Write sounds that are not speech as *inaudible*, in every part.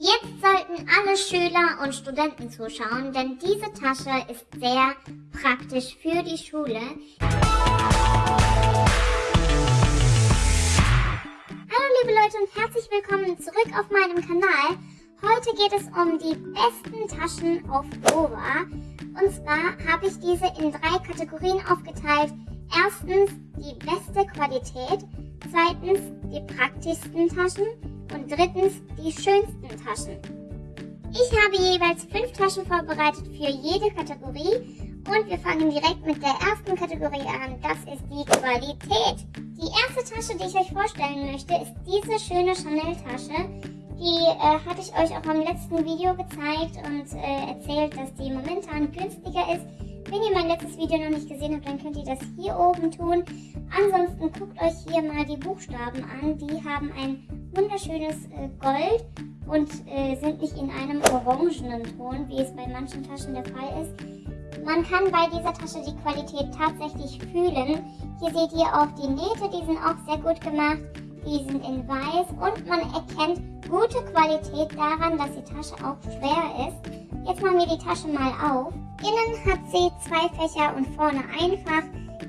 Jetzt sollten alle Schüler und Studenten zuschauen, denn diese Tasche ist sehr praktisch für die Schule. Hallo liebe Leute und herzlich willkommen zurück auf meinem Kanal. Heute geht es um die besten Taschen auf Dora. Und zwar habe ich diese in drei Kategorien aufgeteilt. Erstens die beste Qualität, zweitens die praktischsten Taschen und drittens die schönsten Taschen. Ich habe jeweils fünf Taschen vorbereitet für jede Kategorie und wir fangen direkt mit der ersten Kategorie an. Das ist die Qualität. Die erste Tasche, die ich euch vorstellen möchte, ist diese schöne Chanel-Tasche. Die äh, hatte ich euch auch am letzten Video gezeigt und äh, erzählt, dass die momentan günstiger ist. Wenn ihr mein letztes Video noch nicht gesehen habt, dann könnt ihr das hier oben tun. Ansonsten guckt euch hier mal die Buchstaben an. Die haben ein wunderschönes äh, Gold und äh, sind nicht in einem orangenen Ton, wie es bei manchen Taschen der Fall ist. Man kann bei dieser Tasche die Qualität tatsächlich fühlen. Hier seht ihr auch die Nähte, die sind auch sehr gut gemacht. Die sind in weiß und man erkennt gute Qualität daran, dass die Tasche auch schwer ist. Jetzt machen wir die Tasche mal auf. Innen hat sie zwei Fächer und vorne einfach.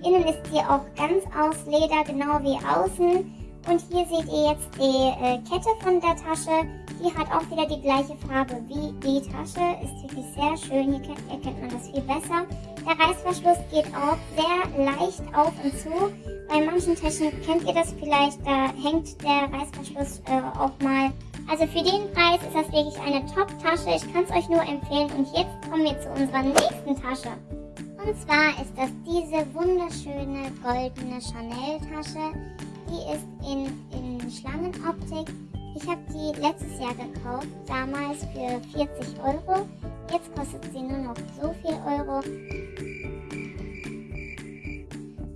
Innen ist sie auch ganz aus Leder, genau wie außen. Und hier seht ihr jetzt die äh, Kette von der Tasche. Die hat auch wieder die gleiche Farbe wie die Tasche. Ist wirklich sehr schön. Hier erkennt man das viel besser. Der Reißverschluss geht auch sehr leicht auf und zu. Bei manchen Taschen kennt ihr das vielleicht, da hängt der Reißverschluss äh, auch mal. Also für den Preis ist das wirklich eine Top-Tasche. Ich kann es euch nur empfehlen. Und jetzt kommen wir zu unserer nächsten Tasche. Und zwar ist das diese wunderschöne goldene Chanel-Tasche. Die ist in, in Schlangenoptik. Ich habe die letztes Jahr gekauft, damals für 40 Euro. Jetzt kostet sie nur noch so viel Euro.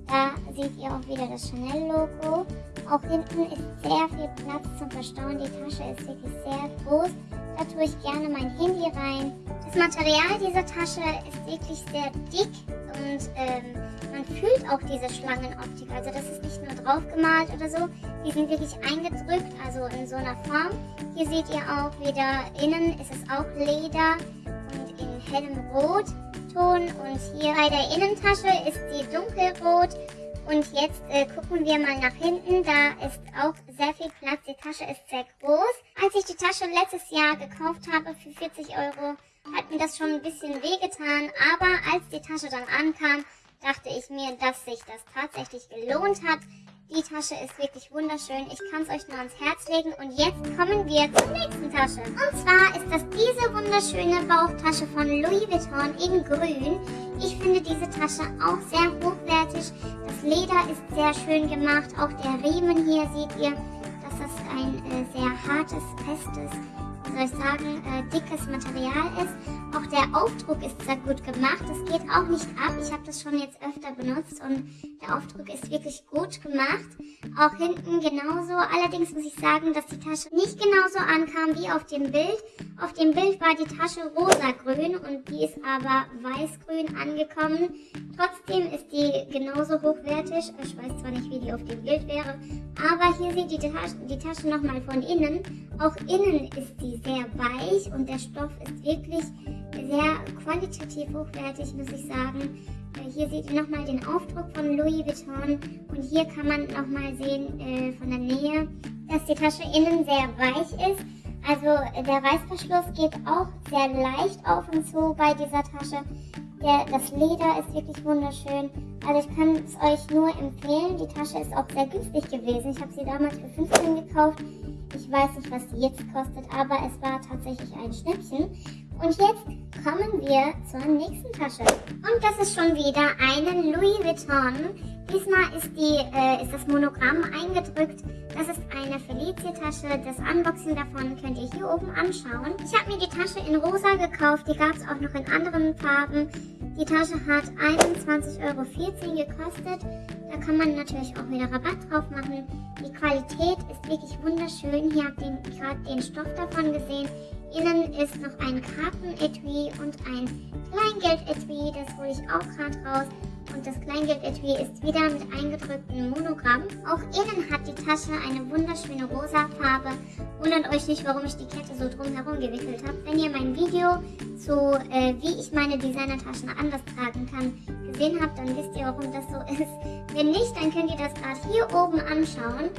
Da seht ihr auch wieder das Chanel-Logo. Auch hinten ist sehr viel Platz zum Verstauen. Die Tasche ist wirklich sehr groß. Da tue ich gerne mein Handy rein. Das Material dieser Tasche ist wirklich sehr dick und ähm, man fühlt auch diese Schlangenoptik. Also das ist nicht nur drauf gemalt oder so, die sind wirklich eingedrückt, also in so einer Form. Hier seht ihr auch wieder, innen ist es auch Leder und in hellem Rotton. Und hier bei der Innentasche ist die dunkelrot. Und jetzt äh, gucken wir mal nach hinten. Da ist auch sehr viel Platz. Die Tasche ist sehr groß. Als ich die Tasche letztes Jahr gekauft habe für 40 Euro, hat mir das schon ein bisschen wehgetan. Aber als die Tasche dann ankam, dachte ich mir, dass sich das tatsächlich gelohnt hat. Die Tasche ist wirklich wunderschön. Ich kann es euch nur ans Herz legen. Und jetzt kommen wir zur nächsten Tasche. Und zwar ist das diese wunderschöne Bauchtasche von Louis Vuitton in grün. Ich finde diese Tasche auch sehr hochwertig. Das Leder ist sehr schön gemacht. Auch der Riemen hier seht ihr, dass das ein sehr hartes, festes soll ich sagen, äh, dickes Material ist. Auch der Aufdruck ist sehr gut gemacht. Das geht auch nicht ab. Ich habe das schon jetzt öfter benutzt und der Aufdruck ist wirklich gut gemacht. Auch hinten genauso. Allerdings muss ich sagen, dass die Tasche nicht genauso ankam wie auf dem Bild. Auf dem Bild war die Tasche rosagrün und die ist aber weißgrün angekommen. Trotzdem ist die genauso hochwertig. Ich weiß zwar nicht, wie die auf dem Bild wäre, aber hier ihr die Tasche, die Tasche nochmal von innen. Auch innen ist die sehr weich und der Stoff ist wirklich sehr qualitativ hochwertig, muss ich sagen. Äh, hier seht ihr nochmal den Aufdruck von Louis Vuitton und hier kann man nochmal sehen äh, von der Nähe, dass die Tasche innen sehr weich ist. Also äh, der Reißverschluss geht auch sehr leicht auf und zu bei dieser Tasche. Der, das Leder ist wirklich wunderschön. Also ich kann es euch nur empfehlen. Die Tasche ist auch sehr günstig gewesen. Ich habe sie damals für 15 gekauft. Ich weiß nicht, was sie jetzt kostet, aber es war tatsächlich ein Schnäppchen. Und jetzt kommen wir zur nächsten Tasche. Und das ist schon wieder eine Louis Vuitton. Diesmal ist, die, äh, ist das Monogramm eingedrückt. Das ist eine Felicia-Tasche. Das Unboxing davon könnt ihr hier oben anschauen. Ich habe mir die Tasche in rosa gekauft. Die gab es auch noch in anderen Farben. Die Tasche hat 21,14 Euro gekostet. Da kann man natürlich auch wieder Rabatt drauf machen. Die Qualität ist wirklich wunderschön. Hier habt ihr gerade den Stoff davon gesehen. Innen ist noch ein Kartenetui und ein Kleingeld-Etui. Das hole ich auch gerade raus. Und das Kleingeldetui ist wieder mit eingedrücktem Monogramm. Auch innen hat die Tasche eine wunderschöne rosa Farbe. Wundert euch nicht, warum ich die Kette so drumherum gewickelt habe. Wenn ihr mein Video zu, äh, wie ich meine Designertaschen anders tragen kann, gesehen habt, dann wisst ihr, warum das so *laughs* ist. Wenn nicht, dann könnt ihr das gerade hier oben anschauen.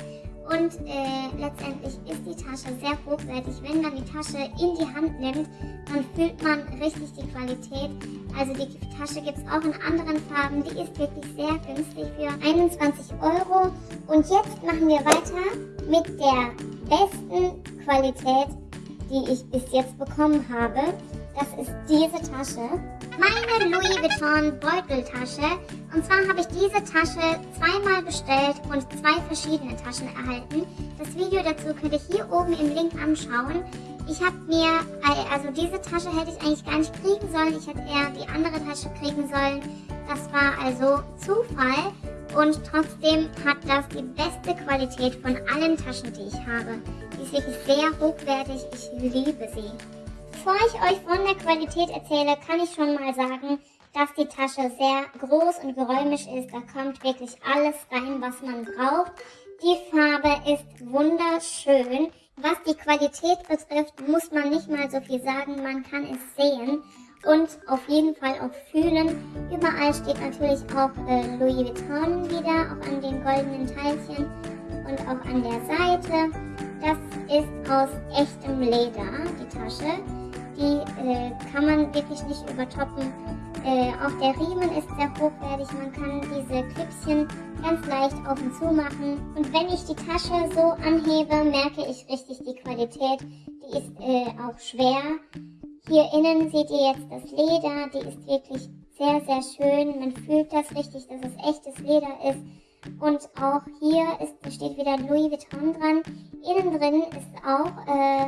Und äh, letztendlich ist die Tasche sehr hochwertig. Wenn man die Tasche in die Hand nimmt, dann fühlt man richtig die Qualität. Also die Tasche gibt es auch in anderen Farben. Die ist wirklich sehr günstig für 21 Euro. Und jetzt machen wir weiter mit der besten Qualität, die ich bis jetzt bekommen habe. Das ist diese Tasche. Meine Louis Vuitton Beuteltasche. Und zwar habe ich diese Tasche zweimal bestellt und zwei verschiedene Taschen erhalten. Das Video dazu könnt ihr hier oben im Link anschauen. Ich habe mir, also diese Tasche hätte ich eigentlich gar nicht kriegen sollen. Ich hätte eher die andere Tasche kriegen sollen. Das war also Zufall. Und trotzdem hat das die beste Qualität von allen Taschen, die ich habe. Die ist wirklich sehr hochwertig. Ich liebe sie. Bevor ich euch von der Qualität erzähle, kann ich schon mal sagen, dass die Tasche sehr groß und geräumig ist. Da kommt wirklich alles rein, was man braucht. Die Farbe ist wunderschön. Was die Qualität betrifft, muss man nicht mal so viel sagen. Man kann es sehen und auf jeden Fall auch fühlen. Überall steht natürlich auch äh, Louis Vuitton wieder, auch an den goldenen Teilchen und auch an der Seite. Das ist aus echtem Leder, die Tasche. Die äh, kann man wirklich nicht übertoppen. Äh, auch der Riemen ist sehr hochwertig. Man kann diese Klipschen ganz leicht auf und zu machen. Und wenn ich die Tasche so anhebe, merke ich richtig die Qualität. Die ist äh, auch schwer. Hier innen seht ihr jetzt das Leder. Die ist wirklich sehr, sehr schön. Man fühlt das richtig, dass es echtes Leder ist. Und auch hier ist, steht wieder Louis Vuitton dran. Innen drin ist auch äh,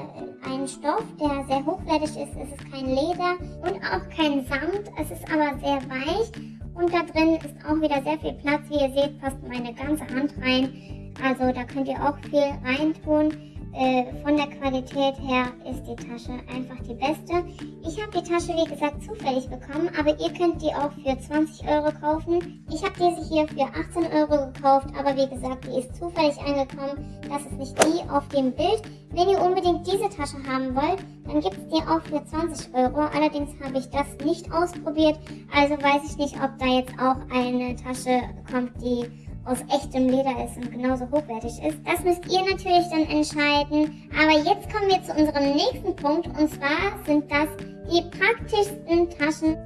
ein Stoff, der sehr hochwertig ist. Es ist kein Leder und auch kein Samt. Es ist aber sehr weich. Und da drin ist auch wieder sehr viel Platz. Wie ihr seht, passt meine ganze Hand rein. Also da könnt ihr auch viel reintun. Äh, von der Qualität her ist die Tasche einfach die beste. Ich habe die Tasche, wie gesagt, zufällig bekommen, aber ihr könnt die auch für 20 Euro kaufen. Ich habe diese hier für 18 Euro gekauft, aber wie gesagt, die ist zufällig angekommen. Das ist nicht die auf dem Bild. Wenn ihr unbedingt diese Tasche haben wollt, dann gibt es die auch für 20 Euro. Allerdings habe ich das nicht ausprobiert, also weiß ich nicht, ob da jetzt auch eine Tasche kommt, die aus echtem Leder ist und genauso hochwertig ist. Das müsst ihr natürlich dann entscheiden. Aber jetzt kommen wir zu unserem nächsten Punkt und zwar sind das die praktischsten Taschen.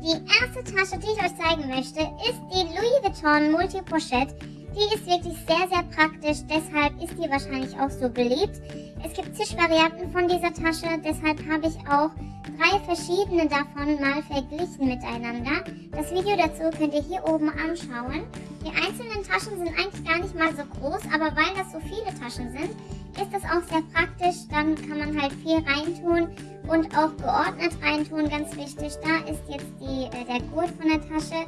Die erste Tasche, die ich euch zeigen möchte, ist die Louis Vuitton Multi Pochette. Die ist wirklich sehr, sehr praktisch, deshalb ist die wahrscheinlich auch so beliebt. Es gibt zig Varianten von dieser Tasche, deshalb habe ich auch drei verschiedene davon mal verglichen miteinander. Das Video dazu könnt ihr hier oben anschauen. Die einzelnen Taschen sind eigentlich gar nicht mal so groß, aber weil das so viele Taschen sind, ist das auch sehr praktisch. Dann kann man halt viel reintun und auch geordnet reintun, ganz wichtig. Da ist jetzt die, äh, der Gurt von der Tasche.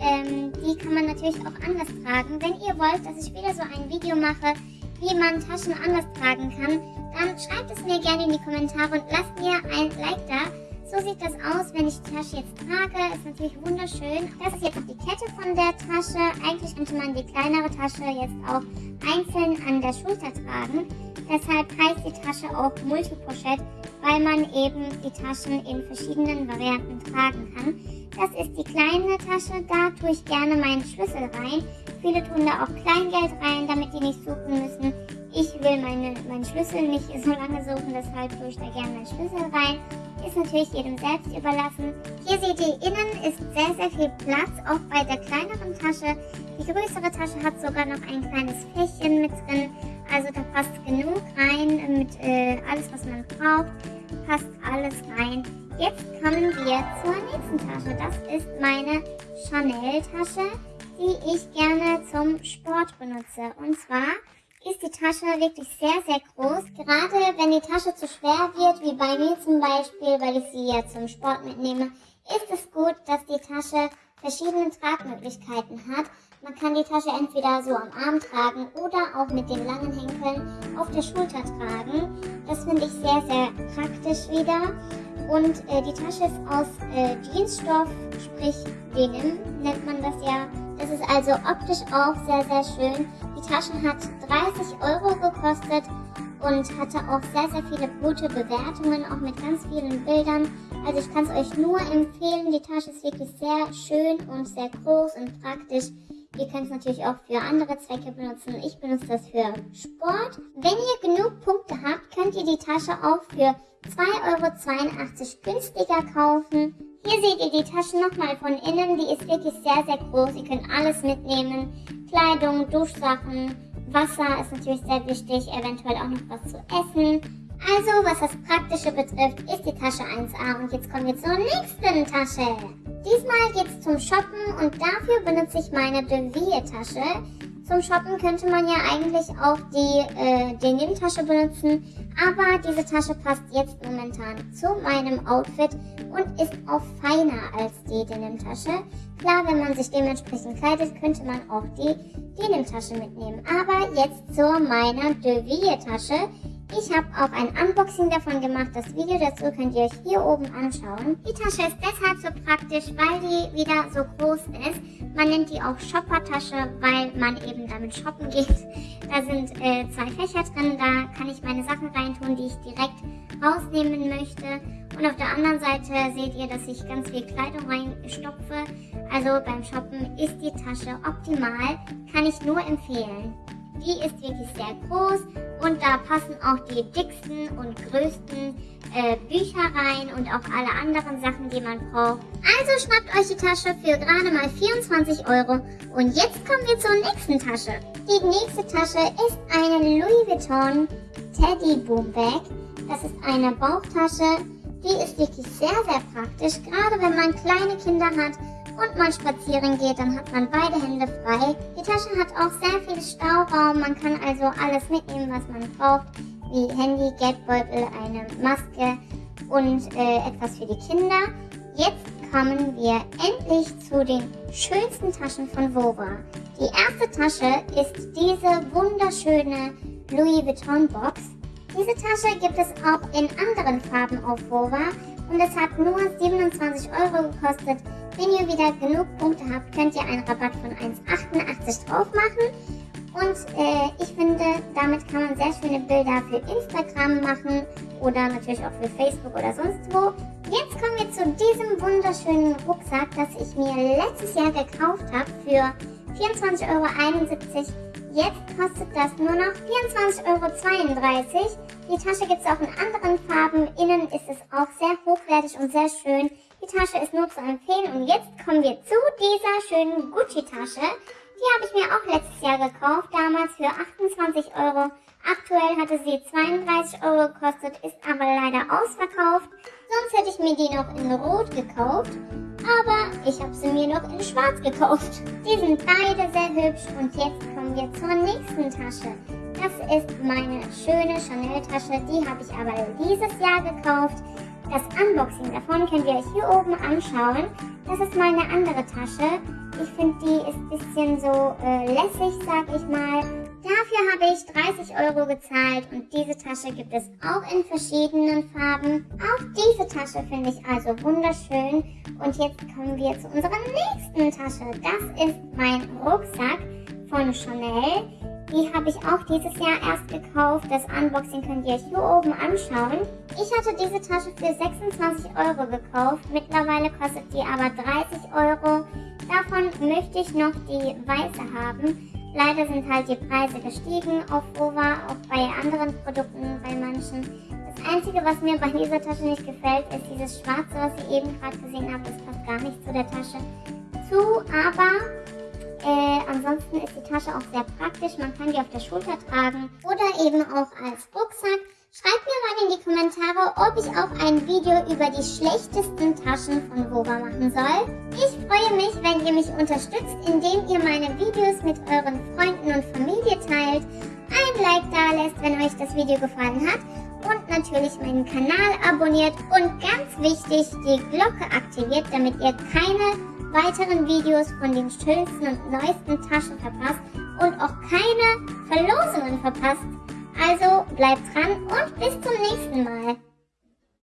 Ähm, die kann man natürlich auch anders tragen. Wenn ihr wollt, dass ich wieder so ein Video mache, wie man Taschen anders tragen kann, dann schreibt es mir gerne in die Kommentare und lasst mir ein Like da. So sieht das aus, wenn ich die Tasche jetzt trage. Ist natürlich wunderschön. Das ist jetzt die Kette von der Tasche. Eigentlich könnte man die kleinere Tasche jetzt auch einzeln an der Schulter tragen. Deshalb heißt die Tasche auch Multipochette, weil man eben die Taschen in verschiedenen Varianten tragen kann. Das ist die kleine Tasche, da tue ich gerne meinen Schlüssel rein. Viele tun da auch Kleingeld rein, damit die nicht suchen müssen. Ich will meine, meinen Schlüssel nicht *laughs* so lange suchen, deshalb tue ich da gerne meinen Schlüssel rein. Ist natürlich jedem selbst überlassen. Hier seht ihr, innen ist sehr, sehr viel Platz, auch bei der kleineren Tasche. Die größere Tasche hat sogar noch ein kleines Fächchen mit drin. Also da passt genug rein mit äh, alles, was man braucht. Passt alles rein. Jetzt kommen wir zur nächsten Tasche. Das ist meine Chanel-Tasche, die ich gerne zum Sport benutze. Und zwar ist die Tasche wirklich sehr, sehr groß. Gerade wenn die Tasche zu schwer wird, wie bei mir zum Beispiel, weil ich sie ja zum Sport mitnehme, ist es gut, dass die Tasche verschiedene Tragmöglichkeiten hat. Man kann die Tasche entweder so am Arm tragen oder auch mit den langen Henkeln auf der Schulter tragen. Das finde ich sehr, sehr praktisch wieder. Und äh, die Tasche ist aus äh, Jeansstoff, sprich Denim nennt man das ja. Das ist also optisch auch sehr, sehr schön. Die Tasche hat 30 Euro gekostet und hatte auch sehr, sehr viele gute Bewertungen, auch mit ganz vielen Bildern. Also ich kann es euch nur empfehlen. Die Tasche ist wirklich sehr schön und sehr groß und praktisch. Ihr könnt es natürlich auch für andere Zwecke benutzen. Ich benutze das für Sport. Wenn ihr genug Punkte habt, könnt ihr die Tasche auch für 2,82 Euro günstiger kaufen. Hier seht ihr die Tasche nochmal von innen. Die ist wirklich sehr, sehr groß. Ihr könnt alles mitnehmen. Kleidung, Duschsachen, Wasser ist natürlich sehr wichtig. Eventuell auch noch was zu essen. Also, was das Praktische betrifft, ist die Tasche 1A. Und jetzt kommen wir zur nächsten Tasche. Diesmal geht es zum Shoppen und dafür benutze ich meine Deville-Tasche. Zum Shoppen könnte man ja eigentlich auch die äh, Denim-Tasche benutzen, aber diese Tasche passt jetzt momentan zu meinem Outfit und ist auch feiner als die Denim-Tasche. Klar, wenn man sich dementsprechend kleidet, könnte man auch die Denim-Tasche mitnehmen. Aber jetzt zu meiner Deville-Tasche. Ich habe auch ein Unboxing davon gemacht. Das Video dazu könnt ihr euch hier oben anschauen. Die Tasche ist deshalb so praktisch, weil die wieder so groß ist. Man nennt die auch Shopper-Tasche, weil man eben damit shoppen geht. Da sind äh, zwei Fächer drin, da kann ich meine Sachen reintun, die ich direkt rausnehmen möchte. Und auf der anderen Seite seht ihr, dass ich ganz viel Kleidung reinstopfe. Also beim Shoppen ist die Tasche optimal, kann ich nur empfehlen. Die ist wirklich sehr groß und da passen auch die dicksten und größten äh, Bücher rein und auch alle anderen Sachen, die man braucht. Also schnappt euch die Tasche für gerade mal 24 Euro. Und jetzt kommen wir zur nächsten Tasche. Die nächste Tasche ist eine Louis Vuitton Teddy Boom Bag. Das ist eine Bauchtasche. Die ist wirklich sehr, sehr praktisch, gerade wenn man kleine Kinder hat und mal spazieren geht, dann hat man beide Hände frei. Die Tasche hat auch sehr viel Stauraum, man kann also alles mitnehmen, was man braucht, wie Handy, Geldbeutel, eine Maske und äh, etwas für die Kinder. Jetzt kommen wir endlich zu den schönsten Taschen von Vova. Die erste Tasche ist diese wunderschöne Louis Vuitton Box. Diese Tasche gibt es auch in anderen Farben auf Vova und es hat nur 27 Euro gekostet. Wenn ihr wieder genug Punkte habt, könnt ihr einen Rabatt von 1,88 drauf machen. Und äh, ich finde, damit kann man sehr schöne Bilder für Instagram machen oder natürlich auch für Facebook oder sonst wo. Jetzt kommen wir zu diesem wunderschönen Rucksack, das ich mir letztes Jahr gekauft habe für 24,71 Euro. Jetzt kostet das nur noch 24,32 Euro. Die Tasche gibt es auch in anderen Farben. Innen ist es auch sehr hochwertig und sehr schön. Die Tasche ist nur zu empfehlen. Und jetzt kommen wir zu dieser schönen Gucci-Tasche. Die habe ich mir auch letztes Jahr gekauft, damals für 28 Euro. Aktuell hatte sie 32 Euro gekostet, ist aber leider ausverkauft. Sonst hätte ich mir die noch in Rot gekauft. Aber ich habe sie mir noch in Schwarz gekauft. Die sind beide sehr hübsch und jetzt kommen wir zur nächsten Tasche. Das ist meine schöne Chanel-Tasche. Die habe ich aber dieses Jahr gekauft. Das Unboxing davon könnt ihr euch hier oben anschauen. Das ist mal eine andere Tasche. Ich finde, die ist ein bisschen so äh, lässig, sag ich mal. Dafür habe ich 30 Euro gezahlt und diese Tasche gibt es auch in verschiedenen Farben. Auch diese Tasche finde ich also wunderschön. Und jetzt kommen wir zu unserer nächsten Tasche. Das ist mein Rucksack von Chanel. Die habe ich auch dieses Jahr erst gekauft. Das Unboxing könnt ihr euch hier oben anschauen. Ich hatte diese Tasche für 26 Euro gekauft. Mittlerweile kostet die aber 30 Euro. Davon möchte ich noch die weiße haben. Leider sind halt die Preise gestiegen auf Ova, auch bei anderen Produkten, bei manchen. Das Einzige, was mir bei dieser Tasche nicht gefällt, ist dieses Schwarze, was ihr eben gerade gesehen habt. Das passt gar nicht zu der Tasche zu, aber äh, ansonsten ist die Tasche auch sehr praktisch. Man kann die auf der Schulter tragen oder eben auch als Rucksack. Schreibt mir mal in die Kommentare, ob ich auch ein Video über die schlechtesten Taschen von Vova machen soll. Ich freue mich, wenn ihr mich unterstützt, indem ihr meine Videos mit euren Freunden und Familie teilt, ein Like da lässt, wenn euch das Video gefallen hat und natürlich meinen Kanal abonniert und ganz wichtig, die Glocke aktiviert, damit ihr keine weiteren Videos von den schönsten und neuesten Taschen verpasst und auch keine Verlosungen verpasst. Also bleibt dran und bis zum nächsten Mal.